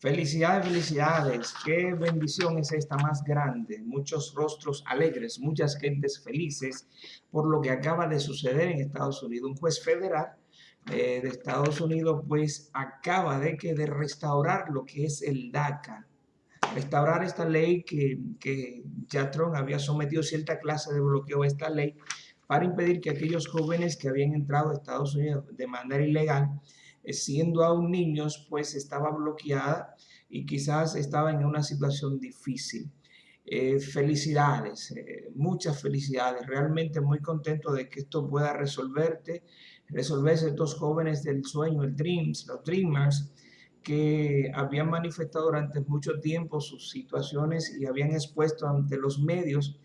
Felicidades, felicidades. Qué bendición es esta más grande. Muchos rostros alegres, muchas gentes felices por lo que acaba de suceder en Estados Unidos. Un juez federal eh, de Estados Unidos pues acaba de, que, de restaurar lo que es el DACA. Restaurar esta ley que, que Trump había sometido cierta clase de bloqueo a esta ley para impedir que aquellos jóvenes que habían entrado a Estados Unidos de manera ilegal siendo aún niños, pues estaba bloqueada y quizás estaba en una situación difícil. Eh, felicidades, eh, muchas felicidades, realmente muy contento de que esto pueda resolverte, resolverse estos jóvenes del sueño, el Dreams, los Dreamers, que habían manifestado durante mucho tiempo sus situaciones y habían expuesto ante los medios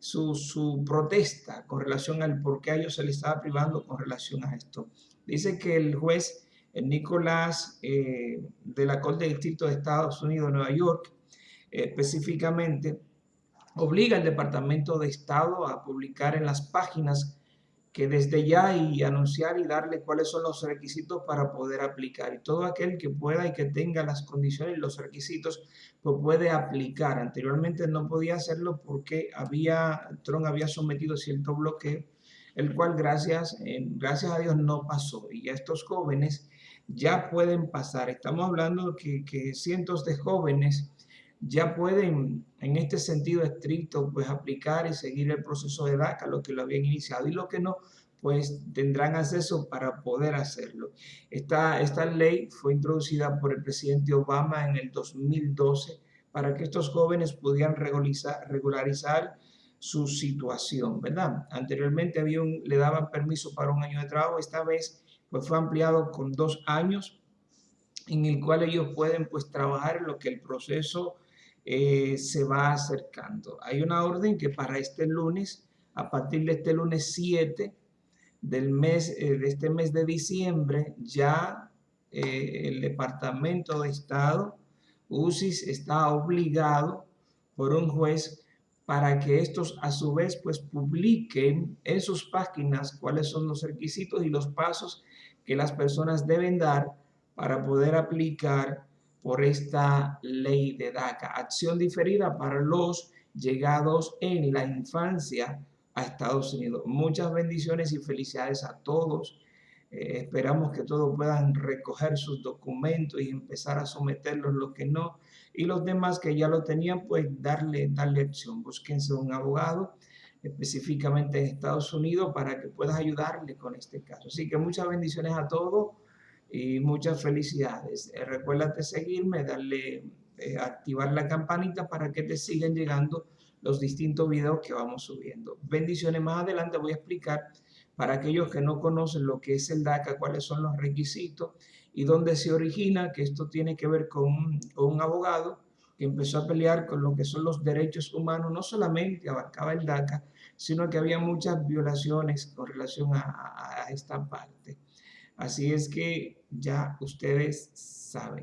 su, su, protesta con relación al por qué a ellos se les estaba privando con relación a esto. Dice que el juez Nicolás eh, de la Corte de Distrito de Estados Unidos, Nueva York, específicamente, obliga al Departamento de Estado a publicar en las páginas que desde ya y anunciar y darle cuáles son los requisitos para poder aplicar. Y todo aquel que pueda y que tenga las condiciones y los requisitos, pues puede aplicar. Anteriormente no podía hacerlo porque había, Trump había sometido cierto bloqueo, el cual gracias, eh, gracias a Dios no pasó. Y estos jóvenes ya pueden pasar. Estamos hablando que, que cientos de jóvenes ya pueden, en este sentido estricto, pues aplicar y seguir el proceso de DACA, lo que lo habían iniciado, y lo que no, pues tendrán acceso para poder hacerlo. Esta, esta ley fue introducida por el presidente Obama en el 2012 para que estos jóvenes pudieran regularizar, su situación, ¿verdad? Anteriormente había le daban permiso para un año de trabajo, esta vez pues fue ampliado con dos años en el cual ellos pueden pues trabajar lo que el proceso eh, se va acercando. Hay una orden que para este lunes, a partir de este lunes 7 del mes, eh, de este mes de diciembre, ya eh, el Departamento de Estado, UCIS, está obligado por un juez para que estos a su vez pues publiquen en sus páginas cuáles son los requisitos y los pasos que las personas deben dar para poder aplicar por esta ley de DACA. Acción diferida para los llegados en la infancia a Estados Unidos. Muchas bendiciones y felicidades a todos. Eh, esperamos que todos puedan recoger sus documentos y empezar a someterlos los que no. Y los demás que ya lo tenían, pues darle, darle acción. Búsquense un abogado específicamente en Estados Unidos para que puedas ayudarle con este caso. Así que muchas bendiciones a todos y muchas felicidades. Eh, recuérdate seguirme, darle, eh, activar la campanita para que te sigan llegando los distintos videos que vamos subiendo. Bendiciones, más adelante voy a explicar para aquellos que no conocen lo que es el DACA, cuáles son los requisitos y dónde se origina, que esto tiene que ver con, un abogado que empezó a pelear con lo que son los derechos humanos, no solamente abarcaba el DACA, sino que había muchas violaciones con relación a esta parte. Así es que ya ustedes saben.